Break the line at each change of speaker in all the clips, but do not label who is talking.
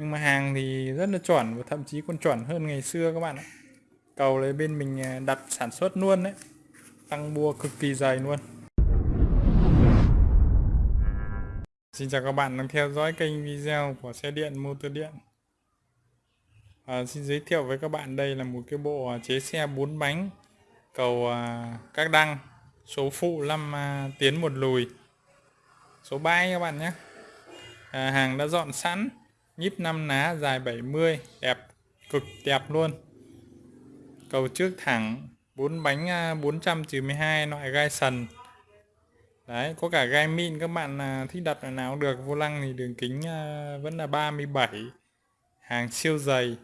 nhưng mà hàng thì rất là chuẩn và thậm chí còn chuẩn hơn ngày xưa các bạn ạ. Cầu lấy bên mình à, đặt sản xuất luôn đấy. Tăng bua cực kỳ dày luôn. Xin chào các bạn đang theo dõi kênh video của xe điện motor điện. À, Xin giới thiệu với các bạn đây là một cái bộ à, chế xe 4 bánh. Cầu à, các đăng số phụ 5 à, tiến một lùi. Số 3 các bạn nhé. À, hàng đã dọn sẵn nhíp 5 ná dài 70 đẹp cực đẹp luôn. Cầu trước thẳng bốn bánh à, 492 loại gai sần. Đấy có cả gai min các bạn à, thích đặt loại nào cũng được vô lăng thì đường kính à, vẫn là 37 hàng siêu dày.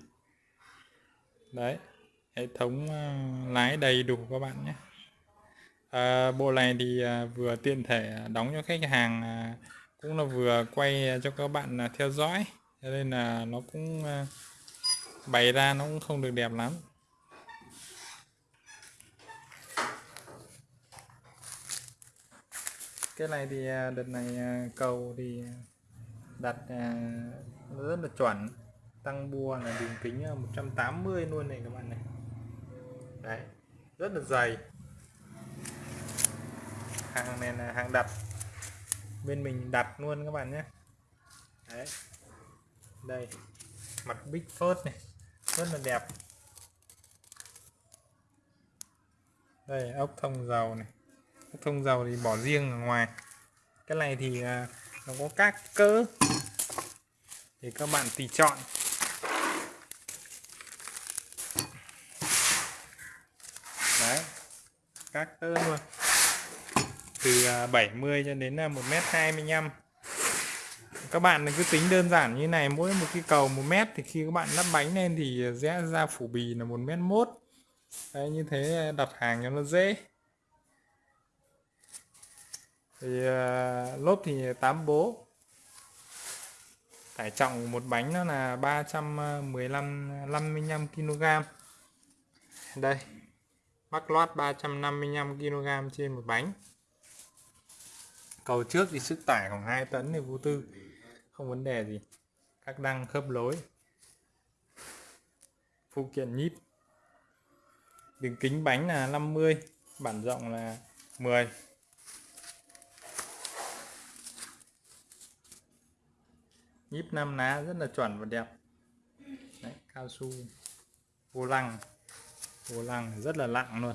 Đấy hệ thống lái đầy đủ các bạn nhé. À, bộ này thì vừa tiện thể đóng cho khách hàng cũng là vừa quay cho các bạn theo dõi cho nên là nó cũng ờ, bày ra nó cũng không được đẹp lắm. Cái này thì ờ, đợt này ờ, cầu thì đặt rất là chuẩn. Tăng bua là đường kính 180 luôn này các bạn này. Đấy, rất là dày. Hàng này là hàng đặt. Bên mình đặt luôn các bạn nhé. Đấy đây. Mặt big first này. Rất là đẹp. Đây, ốc thông dầu này. Ốc thông dầu thì bỏ riêng ở ngoài. Cái này thì à, nó có các cỡ. Thì các bạn tùy chọn. Đấy. Các cỡ luôn. Từ à, 70 cho đến à, 1m25 các bạn cứ tính đơn giản như này mỗi một cái cầu một mét thì khi các bạn lắp bánh lên thì rẽ ra phủ bì là một mét mốt. Đấy như thế đặt hàng cho nó dễ. Thì uh, lốp thì 8 bố. Tải trọng một bánh nó là 315 55 kg đây mắc lót 355 kg trên một bánh. Cầu trước thì sức tải khoảng 2 tấn thì vô tư không vấn đề gì. Các đăng khớp lối. Phụ kiện nhíp. Đường kính bánh là 50 bản rộng là 10 nhíp 5 ná rất là chuẩn và đẹp. Đấy, cao su. Vô lăng. Vô lăng rất là lặng luôn.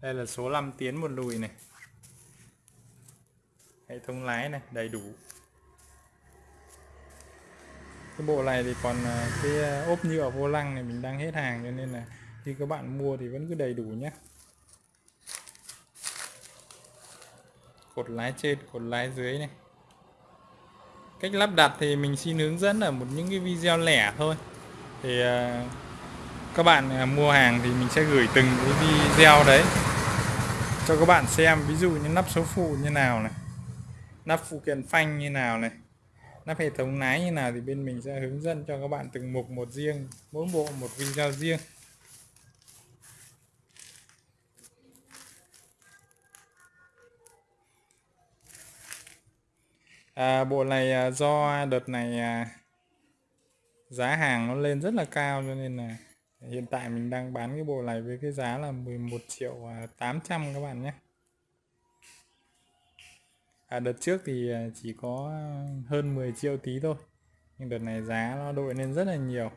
Đây là số 5 tiến một lùi này hệ thống lái này, đầy đủ. Cái bộ này thì còn à, cái à, ốp nhựa vô lăng này mình đang hết hàng cho nên là khi các bạn mua thì vẫn cứ đầy đủ nhé cột lái trên, cột lái dưới này. Cách lắp đặt thì mình xin hướng dẫn ở một những cái video lẻ thôi. Thì à, các bạn mua hàng thì mình sẽ gửi từng cái video đấy cho các bạn xem. Ví dụ như nắp số phụ như nào này nắp phụ kiện phanh như nào này nắp hệ thống lái như nào thì bên mình sẽ hướng dẫn cho các bạn từng mục một riêng mỗi bộ một video riêng. À, bộ này à, do đợt này à, giá hàng nó lên rất là cao cho nên là hiện tại mình đang bán cái bộ này với cái giá là 11 triệu à, 800 các bạn nhé à, đợt trước thì à, chỉ có à, hơn 10 triệu tí thôi. Nhưng đợt này giá nó đội lên rất là nhiều.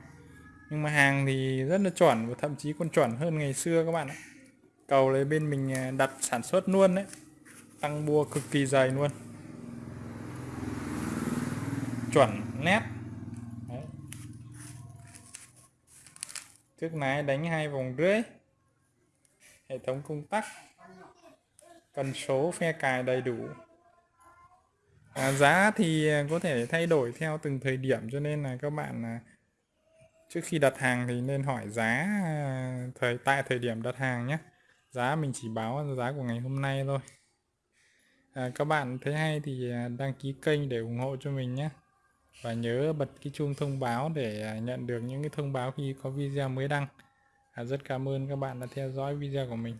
Nhưng mà hàng thì rất là chuẩn và thậm chí còn chuẩn hơn ngày xưa các bạn ạ. Cầu lấy bên mình à, đặt sản xuất luôn đấy. Tăng bua cực kỳ dày luôn. Chuẩn nét. Đấy. trước nái đánh hai vòng rưỡi. Hệ thống công tắc. Cần số phe cài đầy đủ à, giá thì à, có thể thay đổi theo từng thời điểm cho nên là các bạn à, trước khi đặt hàng thì nên hỏi giá à, thời tại thời điểm đặt hàng nhé. Giá mình chỉ báo giá của ngày hôm nay thôi. À, các bạn thấy hay thì đăng ký kênh để ủng hộ cho mình nhé. Và nhớ bật cái chuông thông báo để nhận được những cái thông báo khi có video mới đăng. À, rất cảm ơn các bạn đã theo dõi video của mình.